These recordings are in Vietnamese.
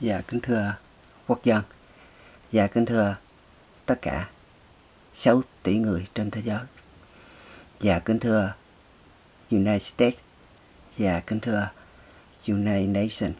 Dạ kính thưa quốc dân. Dạ kính thưa tất cả 6 tỷ người trên thế giới. Dạ kính thưa United States. Dạ kính thưa United Nations.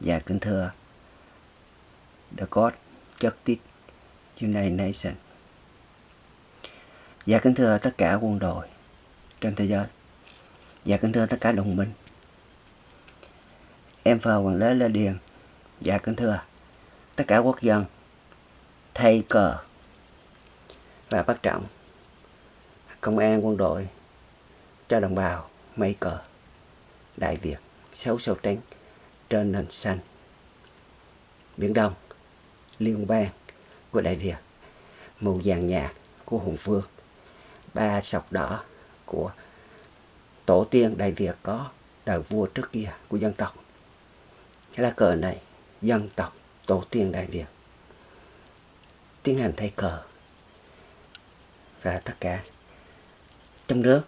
Dạ kính thưa The God Justice United Nations. Dạ kính thưa tất cả quân đội trên thế giới. Dạ kính thưa tất cả đồng minh. Em và Hoàng đế Lê Điền Dạ kính thưa. Tất cả quốc dân, thay cờ và bắt trọng. Công an, quân đội, cho đồng bào mây cờ. Đại Việt, xấu sâu trắng, trên nền xanh. Biển Đông, liên bang của Đại Việt, màu vàng nhạt của Hùng Vương. Ba sọc đỏ của tổ tiên Đại Việt có đời vua trước kia của dân tộc. Lá cờ này dân tộc tổ tiên Đại Việt. Tiến hành thay cờ. Và tất cả trong nước.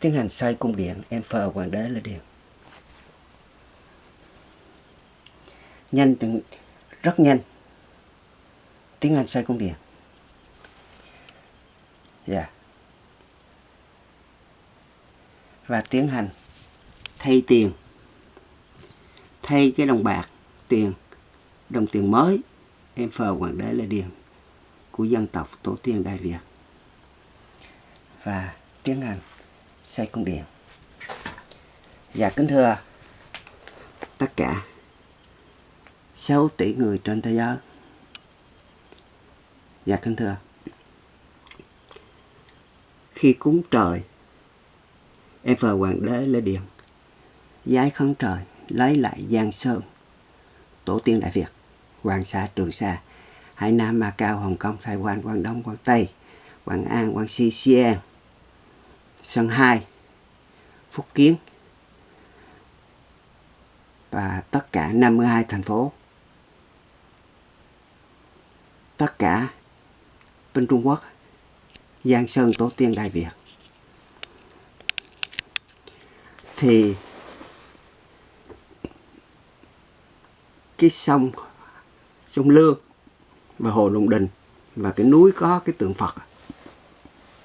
Tiến hành xây cung điện, em phờ hoàng đế là điện nhanh từng, rất nhanh. Tiến hành xây cung điện. Dạ. Yeah. và tiến hành thay tiền thay cái đồng bạc tiền, đồng tiền mới, em phờ hoàng đế là điền của dân tộc tổ tiên đại việt. Và tiến hành xây cung điện và dạ, kính thưa tất cả 6 tỷ người trên thế giới. Và kính thưa. Khi cúng trời, em phờ hoàng đế lê điện giái khấn trời lấy lại Giang Sơn, tổ tiên Đại Việt, Hoàng Sa, Trường Sa, Hải Nam, Macau, Hồng Kông, Thái Quan, Quảng Đông, Quảng Tây, Quảng An, Quảng Si, Xi'an, Sơn Hai, Phúc Kiến và tất cả 52 thành phố. Tất cả bên Trung Quốc, Giang Sơn Tổ tiên Đại Việt. Thì cái sông sông Lương và hồ Long Đình và cái núi có cái tượng Phật.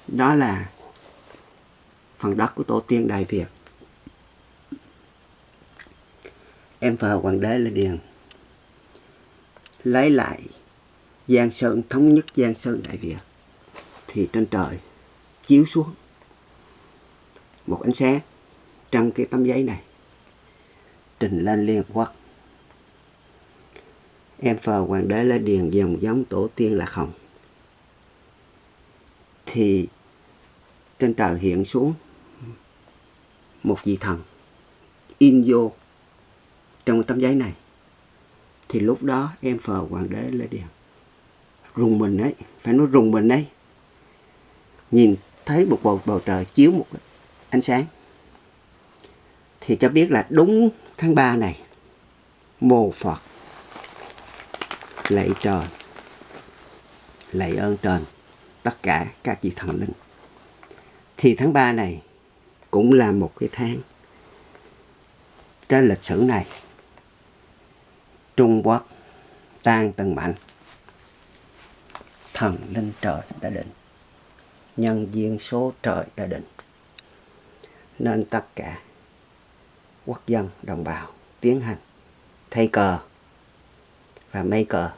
Đó là phần đất của tổ tiên Đại Việt. Em thờ hoàng đế là điền. Lấy lại Giang Sơn, thống nhất Giang Sơn Đại Việt, thì trên trời chiếu xuống một ánh sáng trong cái tấm giấy này, trình lên Liên Hợp Quốc em phờ hoàng đế lê điền dòng giống tổ tiên là không. Thì trên trời hiện xuống một vị thần, in vô, trong tấm giấy này. Thì lúc đó em phờ hoàng đế lê điền rùng mình ấy, phải nói rùng mình ấy, nhìn thấy một bầu bầu trời chiếu một ánh sáng. Thì cho biết là đúng tháng 3 này mồ Phật lạy trời. Lạy ơn trời tất cả các vị thần linh. Thì tháng 3 này cũng là một cái tháng trên lịch sử này, Trung Quốc tan từng mạnh thần linh trời đã định, nhân duyên số trời đã định. Nên tất cả quốc dân đồng bào tiến hành thay cờ và mây cờ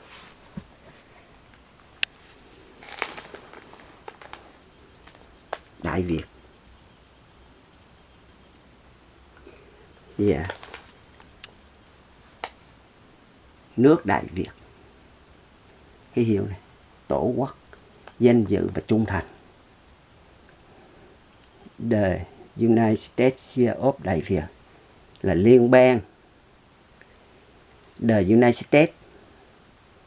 Đại Việt. Dạ. Nước Đại Việt. Cái hiệu này, Tổ quốc, Danh dự và trung thành. The United States of Đại Việt Là liên bang. The United States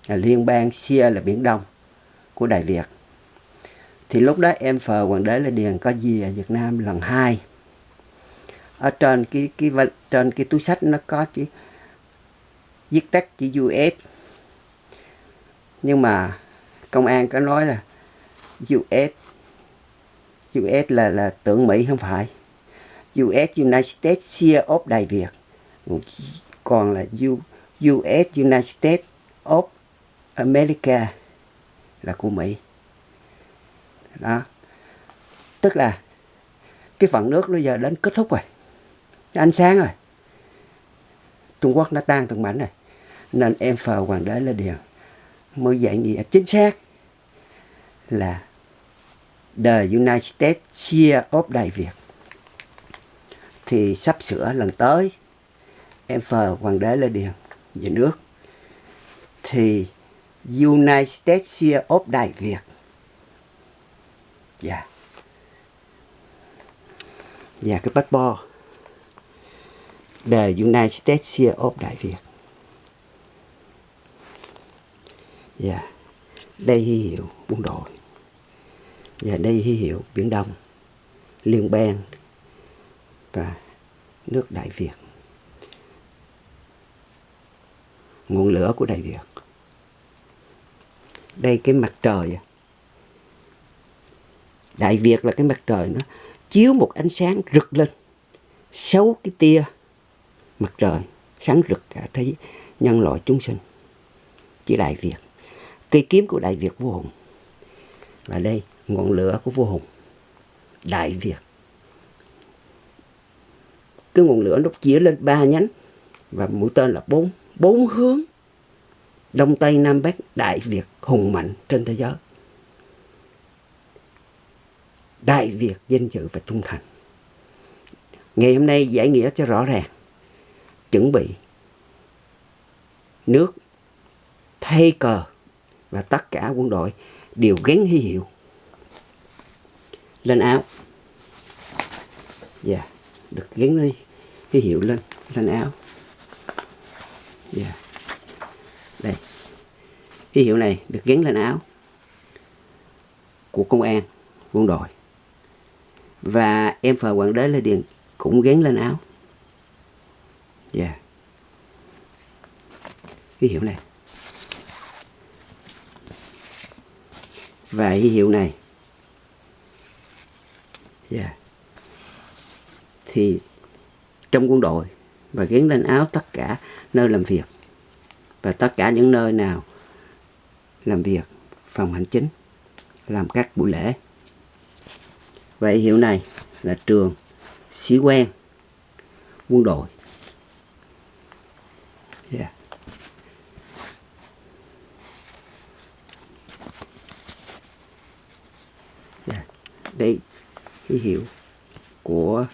liên bang Xia là Biển Đông của Đại Việt. Thì lúc đó em phờ hoàng đế là điền có gì ở Việt Nam lần hai. Ở trên cái cái trên cái túi sách nó có chữ viết tắt chữ US nhưng mà công an có nói là US US là là tưởng Mỹ không phải. US United States Sea of Đại Việt. Còn là U, US United States of America là của Mỹ. Đó. Tức là cái phần nước bây giờ đến kết thúc rồi. Ánh sáng rồi. Trung Quốc nó tan từng mảnh rồi. Nên em phờ hoàng đế là điều mới dạy nghĩa chính xác là The United States chia of Đại Việt. Thì sắp sửa lần tới, em phờ hoàng đế lên điện về nước. Thì United States of Đại Việt. Dạ. Yeah. và cái passport. The United States of Đại Việt. Dạ. Yeah. đây hy hiệu quân đội và dạ, đây hy hiệu, Biển Đông. Liên bang và nước Đại Việt. Nguồn lửa của Đại Việt đây cái mặt trời à. Đại Việt là cái mặt trời nó chiếu một ánh sáng rực lên sáu cái tia mặt trời, sáng rực cả thế nhân loại chúng sinh. Chỉ Đại Việt, cây kiếm của Đại Việt vô hùng. Và đây, ngọn lửa của vua Hùng. Đại Việt. Cái ngọn lửa nó chia lên ba nhánh và mũi tên là bốn bốn hướng đông tây nam bắc đại việt hùng mạnh trên thế giới đại việt danh dự và trung thành ngày hôm nay giải nghĩa cho rõ ràng chuẩn bị nước, thay cờ và tất cả quân đội đều gắn hy hiệu lên áo dạ yeah. được gắn hy hiệu lên lên áo dạ yeah đây ký hiệu này được gắn lên áo của công an, quân đội và em phờ hoàng đế lê điền cũng gắn lên áo dạ yeah. ký hiệu này và ký hiệu này yeah. Thì trong quân đội và gắn lên áo tất cả nơi làm việc và tất cả những nơi nào làm việc, phòng hành chính, làm các buổi lễ vậy hiệu này là trường sĩ quan quân đội yeah. Yeah. Đây ký hiệu của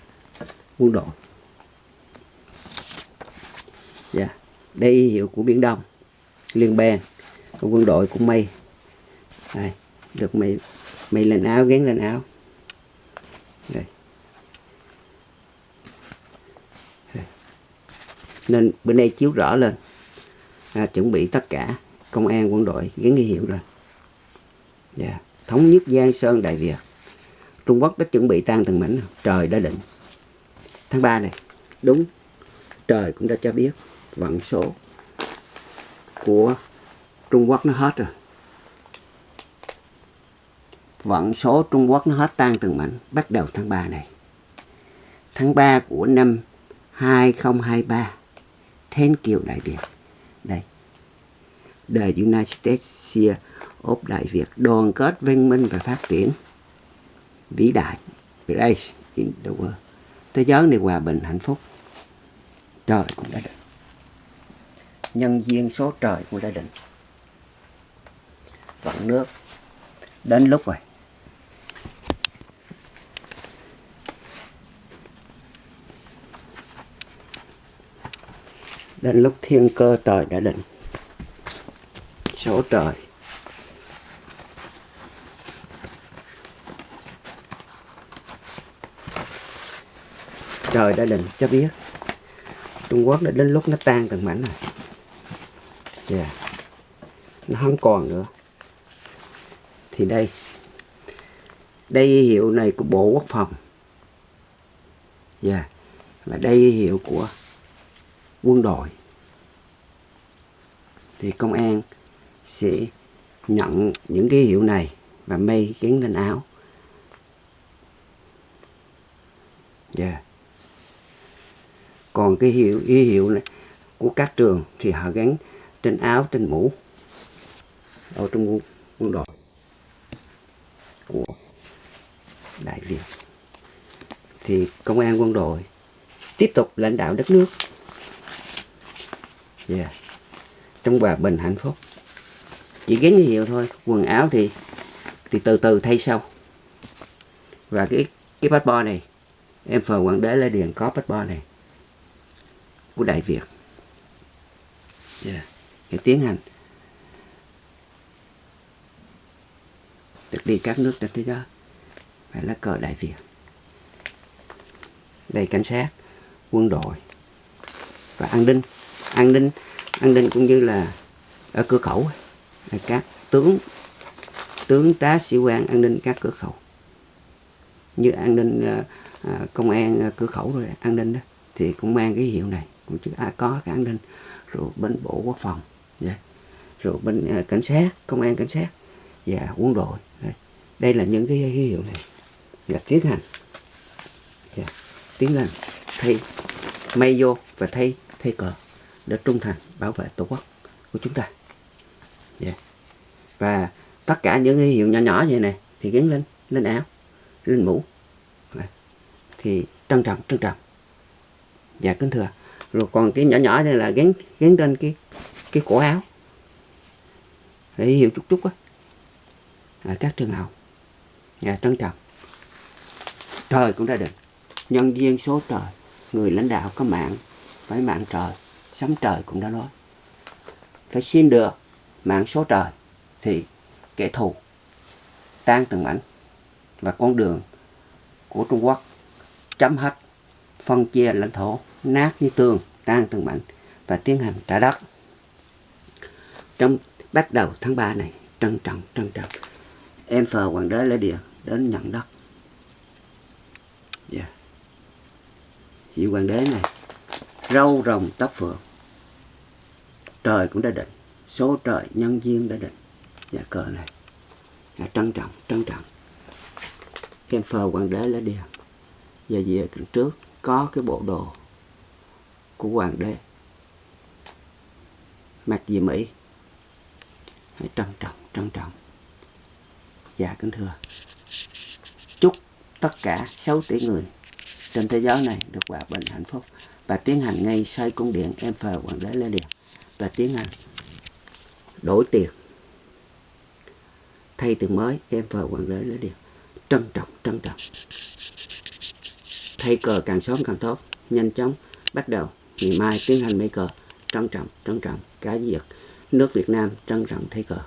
quân đội dạ y đây hiệu của biển đông liên bang quân đội của mây đây được mây mây lên áo gắn lên áo. Đây. đây. Nên bên đây chiếu rõ lên. À, chuẩn bị tất cả công an quân đội gắn ghi hiệu lên. Yeah. thống nhất giang sơn đại việt. Trung Quốc đã chuẩn bị tan từng mảnh trời đã định. Tháng 3 này đúng trời cũng đã cho biết vận số của Trung Quốc nó hết rồi. Vận số Trung Quốc nó hết tan từng mảnh, bắt đầu tháng 3 này. Tháng 3 của năm 2023 Thiên Kiều Đại Việt. Đây. The United States of Đại Việt, đoàn kết văn minh và phát triển vĩ đại Grace in the world. Thế giới này hòa bình hạnh phúc. Trời cũng đã được nhân duyên số trời của đã định vận nước đến lúc rồi. Đến lúc thiên cơ trời đã định. Số trời. Trời đã định cho biết Trung Quốc đã đến lúc nó tan từng mảnh rồi yeah. nó không còn nữa. Thì đây. Đây hiệu này của Bộ Quốc phòng. Dạ. Yeah. và đây hiệu của quân đội. Thì công an sẽ nhận những cái hiệu này và mây gắn lên áo. Yeah còn cái hiệu y hiệu này của các trường thì họ gắn trên áo trên mũ. Ở trong quân, quân đội của đại việt. Thì công an quân đội tiếp tục lãnh đạo đất nước. Yeah. trong hòa bình hạnh phúc. Chỉ gắn như hiệu thôi. Quần áo thì thì từ từ thay sau. Và cái cái passport này em phờ hoàng đế lê điền có passport này của đại việt. Yeah để tiến hành. Được đi các nước trên thế giới phải lá cờ đại việt. Đây cảnh sát quân đội và an ninh. An ninh an ninh cũng như là ở cửa khẩu các tướng tướng tá sĩ quan an ninh các cửa khẩu. Như an ninh ờ, ờ, công an cửa khẩu rồi an ninh đó thì cũng mang cái hiệu này. Cũng chứ à, có cái an ninh rồi bên bộ quốc phòng yeah. rồi bên à, cảnh sát công an cảnh sát và quân đội. Đây, đây là những cái hiệu này. Và tiến hành. Yeah. tiến hành thay may vô và thay thay cờ để trung thành bảo vệ tổ quốc của chúng ta. Yeah. và tất cả những cái hiệu nhỏ nhỏ như này thì gắn lên lên áo lên mũ. Thì trân trọng trân trọng. Dạ kính thưa. Rồi còn cái nhỏ nhỏ này là gắn gắn trên cái cái cổ áo. Để hiểu chút chút á. À, các trường học. Nhà trân trọng. Trời cũng đã định. Nhân viên số trời người lãnh đạo có mạng phải mạng trời. Sấm trời cũng đã nói. Phải xin được mạng số trời thì kẻ thù tan từng mảnh và con đường của Trung Quốc chấm hết phân chia lãnh thổ nát như tường tan từng mảnh và tiến hành trả đất trong bắt đầu tháng 3 này, trân trọng trân trọng. Em phờ hoàng đế lễ địa đến nhận đất. Yeah. vị hoàng đế này râu rồng tóc phượng. Trời cũng đã định, số trời nhân duyên đã định. Dạ cờ này. Là trân trọng trân trọng. Em phờ hoàng đế lễ địa. Và về tuần trước, có cái bộ đồ của hoàng đế. Mặc gì mỹ hãy trân trọng trân trọng. Dạ kính thưa. Chúc tất cả 6 tỷ người trên thế giới này được hòa bình hạnh phúc và tiến hành ngay xây cung điện em phờ hoàng đế lê điền và tiến hành đổi tiền. Thay tiền mới em phờ hoàng đế lê điện trân trọng trân trọng. Thay cờ càng sớm càng tốt, nhanh chóng bắt đầu. Ngày mai tiến hành mấy cờ, trân trọng trân trọng. Cá diệt nước Việt Nam trân trọng thay cờ.